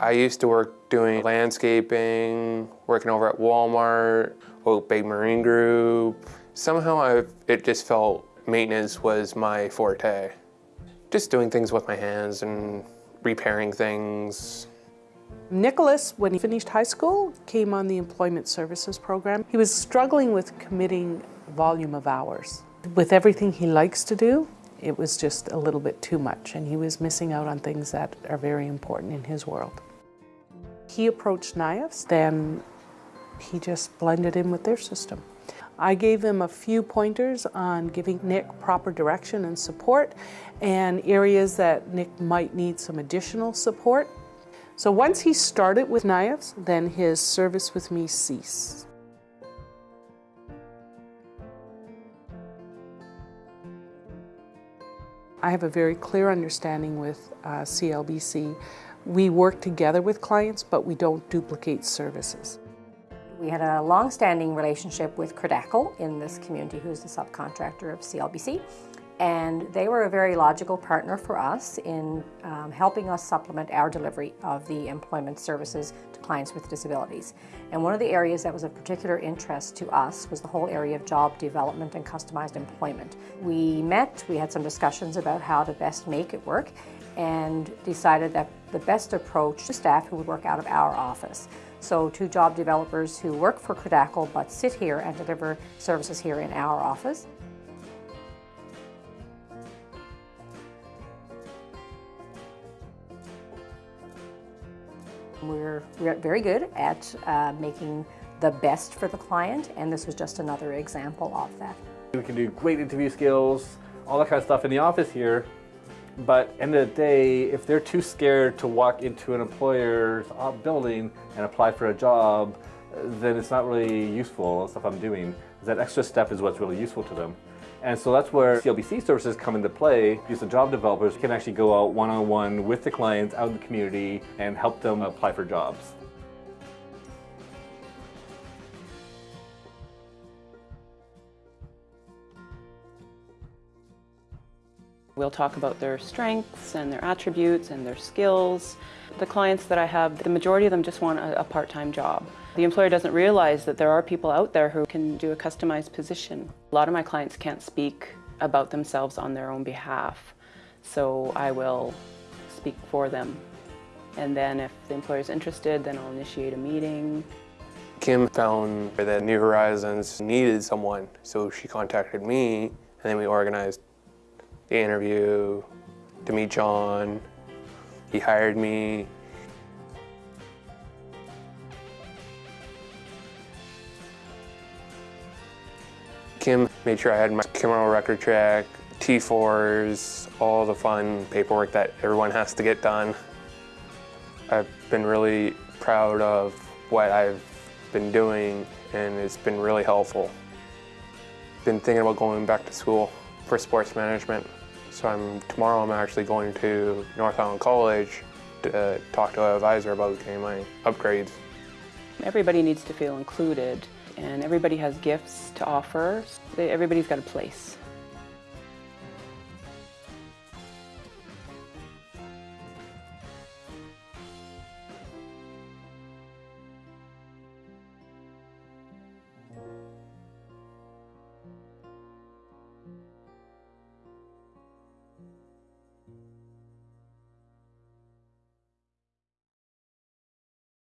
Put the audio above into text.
I used to work doing landscaping, working over at Walmart, Oak Bay Marine Group. Somehow I, it just felt maintenance was my forte. Just doing things with my hands and repairing things. Nicholas, when he finished high school, came on the Employment Services Program. He was struggling with committing volume of hours. With everything he likes to do, it was just a little bit too much and he was missing out on things that are very important in his world. He approached NIAFS, then he just blended in with their system. I gave him a few pointers on giving Nick proper direction and support and areas that Nick might need some additional support. So once he started with NIAFS, then his service with me ceased. I have a very clear understanding with uh, CLBC. We work together with clients, but we don't duplicate services. We had a long-standing relationship with Cradacle in this community, who's the subcontractor of CLBC, and they were a very logical partner for us in um, helping us supplement our delivery of the employment services to clients with disabilities. And one of the areas that was of particular interest to us was the whole area of job development and customized employment. We met, we had some discussions about how to best make it work, and decided that the best approach to staff who would work out of our office. So two job developers who work for Cradacle but sit here and deliver services here in our office. We're, very good at uh, making the best for the client and this was just another example of that. We can do great interview skills, all that kind of stuff in the office here but end of the day, if they're too scared to walk into an employer's uh, building and apply for a job, then it's not really useful, the stuff I'm doing. That extra step is what's really useful to them. And so that's where CLBC services come into play because the job developers can actually go out one-on-one -on -one with the clients out in the community and help them apply for jobs. We'll talk about their strengths and their attributes and their skills. The clients that I have, the majority of them just want a, a part-time job. The employer doesn't realize that there are people out there who can do a customized position. A lot of my clients can't speak about themselves on their own behalf, so I will speak for them. And then if the employer is interested, then I'll initiate a meeting. Kim found that New Horizons needed someone, so she contacted me, and then we organized the interview, to meet John. He hired me. Kim made sure I had my criminal record check, T4s, all the fun paperwork that everyone has to get done. I've been really proud of what I've been doing and it's been really helpful. Been thinking about going back to school for sports management. So I'm, tomorrow I'm actually going to North Island College to uh, talk to an advisor about getting my upgrades. Everybody needs to feel included and everybody has gifts to offer. Everybody's got a place.